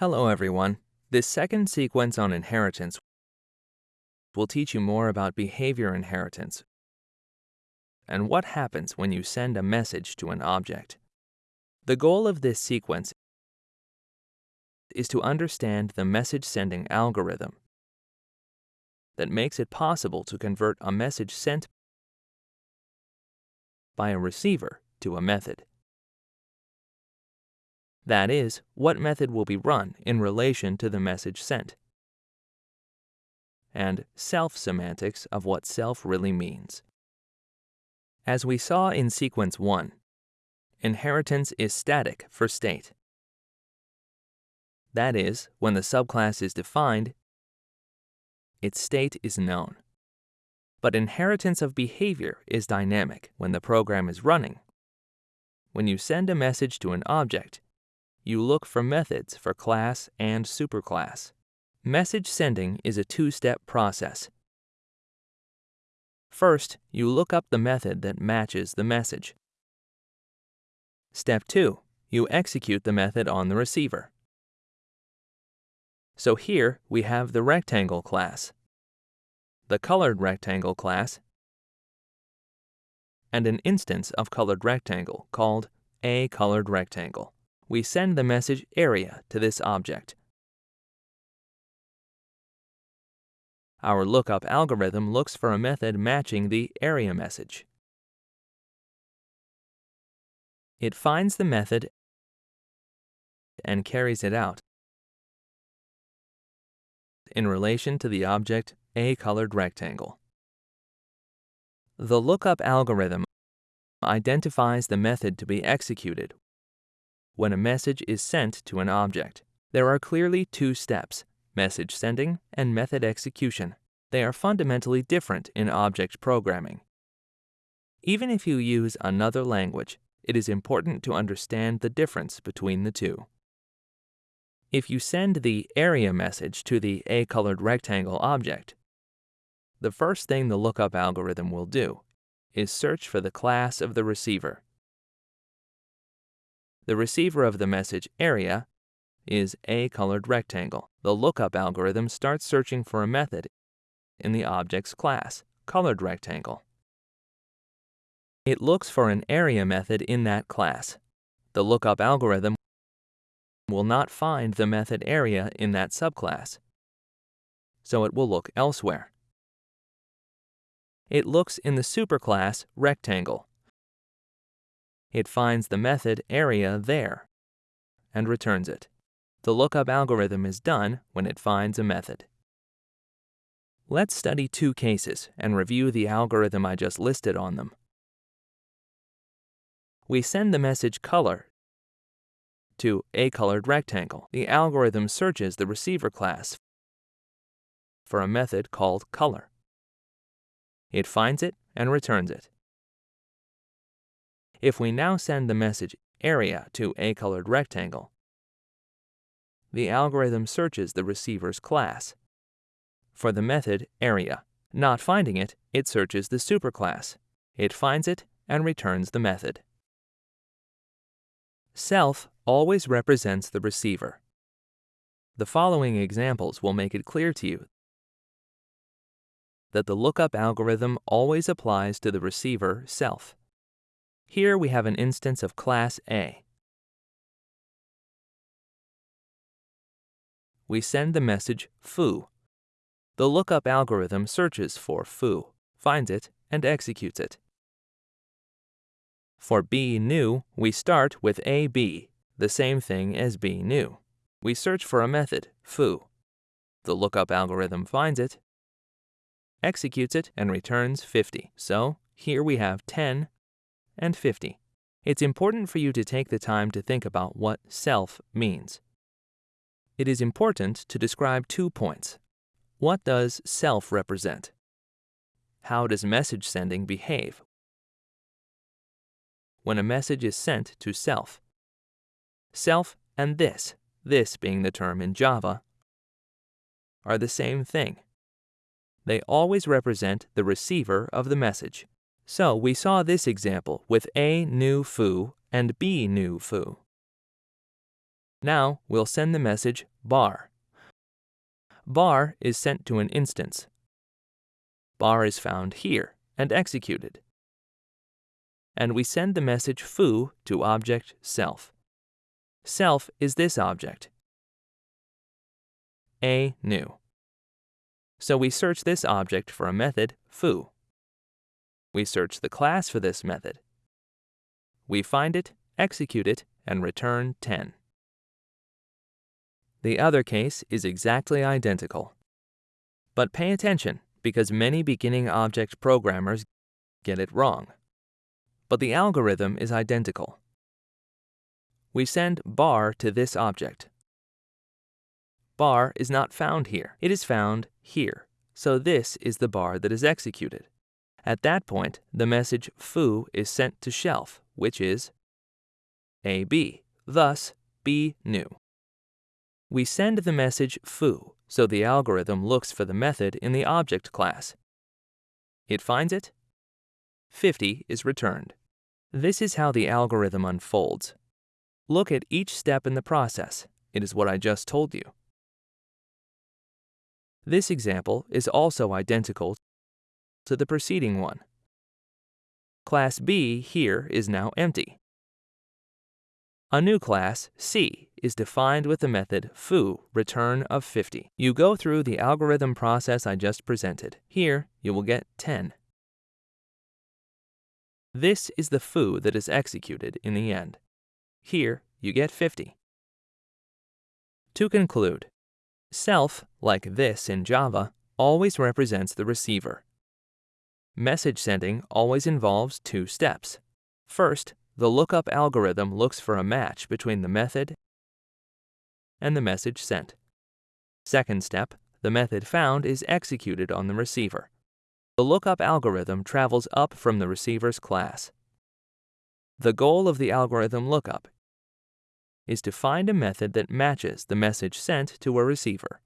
Hello everyone. This second sequence on inheritance will teach you more about behavior inheritance and what happens when you send a message to an object. The goal of this sequence is to understand the message sending algorithm that makes it possible to convert a message sent by a receiver to a method. That is, what method will be run in relation to the message sent. And self-semantics of what self really means. As we saw in sequence 1, inheritance is static for state. That is, when the subclass is defined, its state is known. But inheritance of behavior is dynamic when the program is running. When you send a message to an object, you look for methods for class and superclass. Message sending is a two-step process. First, you look up the method that matches the message. Step 2. You execute the method on the receiver. So here we have the rectangle class, the colored rectangle class, and an instance of colored rectangle called a colored rectangle we send the message area to this object. Our lookup algorithm looks for a method matching the area message. It finds the method and carries it out in relation to the object a colored rectangle. The lookup algorithm identifies the method to be executed when a message is sent to an object. There are clearly two steps, message sending and method execution. They are fundamentally different in object programming. Even if you use another language, it is important to understand the difference between the two. If you send the area message to the A-colored rectangle object, the first thing the lookup algorithm will do is search for the class of the receiver the receiver of the message area is a colored rectangle. The lookup algorithm starts searching for a method in the object's class, colored rectangle. It looks for an area method in that class. The lookup algorithm will not find the method area in that subclass, so it will look elsewhere. It looks in the superclass rectangle it finds the method area there and returns it. The lookup algorithm is done when it finds a method. Let's study two cases and review the algorithm I just listed on them. We send the message color to a colored rectangle. The algorithm searches the receiver class for a method called color. It finds it and returns it. If we now send the message area to a colored rectangle, the algorithm searches the receiver's class for the method area. Not finding it, it searches the superclass. It finds it and returns the method. Self always represents the receiver. The following examples will make it clear to you that the lookup algorithm always applies to the receiver self. Here we have an instance of class A. We send the message foo. The lookup algorithm searches for foo, finds it, and executes it. For b new, we start with ab, the same thing as b new. We search for a method, foo. The lookup algorithm finds it, executes it, and returns 50. So here we have 10 and 50. It's important for you to take the time to think about what self means. It is important to describe two points. What does self represent? How does message sending behave? When a message is sent to self. Self and this, this being the term in Java, are the same thing. They always represent the receiver of the message. So we saw this example with A new foo and B new foo. Now we'll send the message bar. Bar is sent to an instance. Bar is found here and executed. And we send the message foo to object self. Self is this object. A new. So we search this object for a method foo. We search the class for this method. We find it, execute it, and return 10. The other case is exactly identical. But pay attention, because many beginning object programmers get it wrong. But the algorithm is identical. We send bar to this object. Bar is not found here. It is found here. So this is the bar that is executed. At that point, the message foo is sent to self, which is AB, thus B new. We send the message foo, so the algorithm looks for the method in the object class. It finds it. 50 is returned. This is how the algorithm unfolds. Look at each step in the process. It is what I just told you. This example is also identical to the preceding one. Class B here is now empty. A new class, C, is defined with the method foo return of 50. You go through the algorithm process I just presented. Here, you will get 10. This is the foo that is executed in the end. Here, you get 50. To conclude, self, like this in Java, always represents the receiver. Message sending always involves two steps. First, the lookup algorithm looks for a match between the method and the message sent. Second step, the method found is executed on the receiver. The lookup algorithm travels up from the receiver's class. The goal of the algorithm lookup is to find a method that matches the message sent to a receiver.